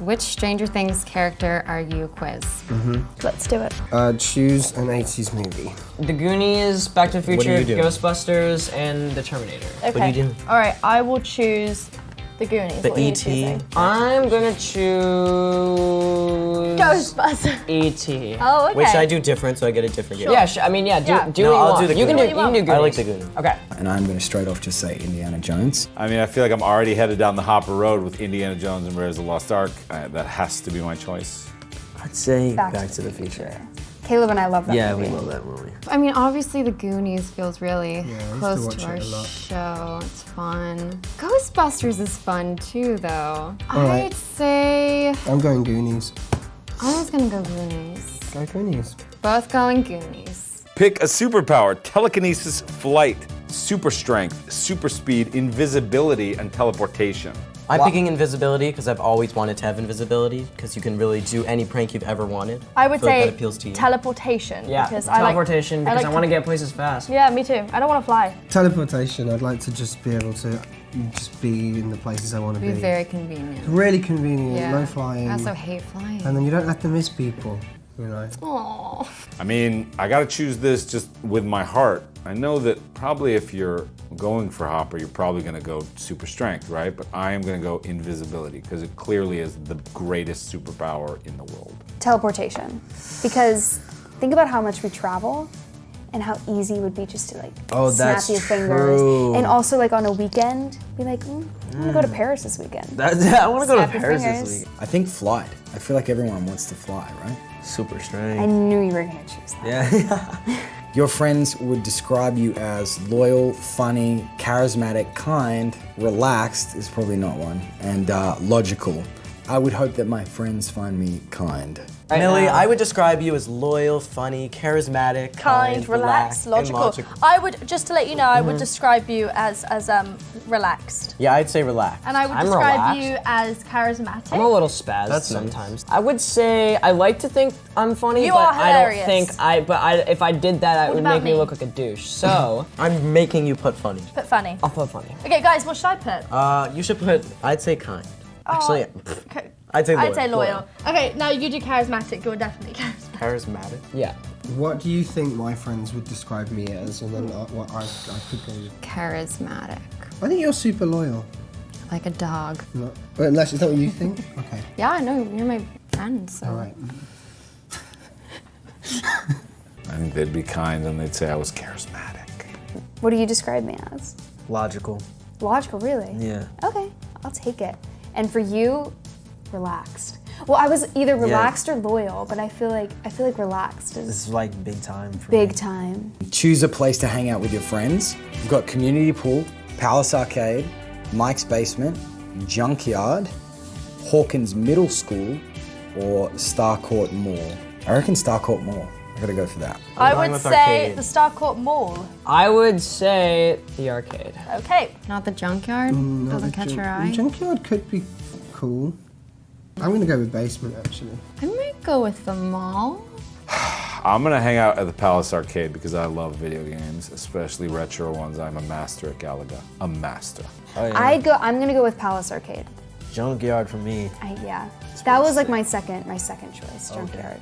which Stranger Things character are you quiz? Let's do it. Uh, choose an 80s movie. The Goonies, Back to the Future. Ghostbusters, and The Terminator. Okay. are you doing? All right, I will choose the Goonies. The E.T. I'm gonna choose Ghostbusters. E.T. Oh, okay. Wait, should I do different so I get a different gift? Yeah, sh- I mean, yeah, do, Yeah. do No, what you I'll want. do the you can do, Goonies. you can do Goonies. I like the Goonies. Okay. And I'm going to straight off just say Indiana Jones. I mean, I feel like I'm already headed down the Hopper Road with Indiana Jones and Raiders of the Lost Ark. Uh, that has to be my choice. I'd say Back Back, to to the the Future. Caleb and I love that Yeah, movie. we love that movie. I mean, obviously the Goonies feels really used to close watch to, our show. It's fun. Ghostbusters is fun too, though. right. I'd say I'm going Goonies. I was gonna go Goonies. Go Goonies. Both going Goonies. Pick a superpower telekinesis, flight, super strength, super speed, invisibility, and teleportation. I'm picking invisibility because I've always wanted to have invisibility because you can really do any prank you've ever wanted. I would feel like say that appeals to you. teleportation. Yeah, because I like- teleportation because I, like want to get places fast. Yeah, me too. I don't want to fly. Teleportation. I'd like to just be able to just be in the places I want to Be be. very convenient. Really convenient. Yeah. No flying. I also hate flying. and then you don't have to miss people. You know. Aw. I mean, I gotta choose this just with my heart. I know that probably if you're going for Hopper, you're probably gonna go super strength, right? But I am gonna go invisibility because it clearly is the greatest superpower in the world. Teleportation. Because think about how much we travel and how easy it would be just to like Oh, snap that's your fingers. true. And also like on a weekend, be like, mm, I want gonna go to Paris this weekend. That, I want to go to Paris fingers. this week. I think flight. I feel like everyone wants to fly, right? Super strange. I knew you were gonna choose that. Yeah. Your friends would describe you as loyal, funny, charismatic, kind, relaxed is probably not one, and uh, logical. I would hope that my friends find me kind. Millie, now. I would describe you as loyal, funny, charismatic, Kind, relaxed, and logical. logical. I would just to let you know, I would describe you as as um relaxed. Yeah, I'd say relaxed. And I would I'm describe relaxed. you as charismatic. I'm a little spazzed That's nice. sometimes. I would say I like to think I'm funny, You but are I don't think I. But I, if I did that, it would make me me? look like a douche. So I'm making you put funny. Put funny. I'll put funny. Okay, guys, what should I put? Uh, you should put, I'd say kind. Actually, oh, pff, Okay. I'd say loyal. I'd say loyal. Okay, now you do charismatic. You're definitely charismatic. Charismatic. Yeah. What do you think my friends would describe me as, and then I, what I, I could go with? Charismatic. I think you're super loyal. Like a dog. No, but unless is that what you think? Okay. Yeah, I know. You're my friend, so. All right. I think they'd be kind and they'd say I was charismatic. What do you describe me as? Logical. Logical, really? Yeah. Okay, I'll take it. And for you, relaxed. Well, I was either relaxed or loyal, but I feel like I feel like relaxed This is is like big time for big me. time. Choose a place to hang out with your friends. We've got Community Pool, Palace Arcade, Mike's Basement, Junkyard, Hawkins Middle School, or Starcourt Mall. I reckon Starcourt Mall. I gotta go for that. I would say arcade. the Starcourt Mall. I would say the arcade. Okay. Not the junkyard? Mm, Doesn't catch your eye? Junkyard could be cool. I'm gonna go with basement actually. I might go with the mall. I'm gonna hang out at the Palace Arcade because I love video games, especially retro ones. I'm a master at Galaga. A master. Oh, yeah. I go. I'm gonna go with Palace Arcade. Junkyard for me. I, yeah, that was like my second my second choice. Junkyard.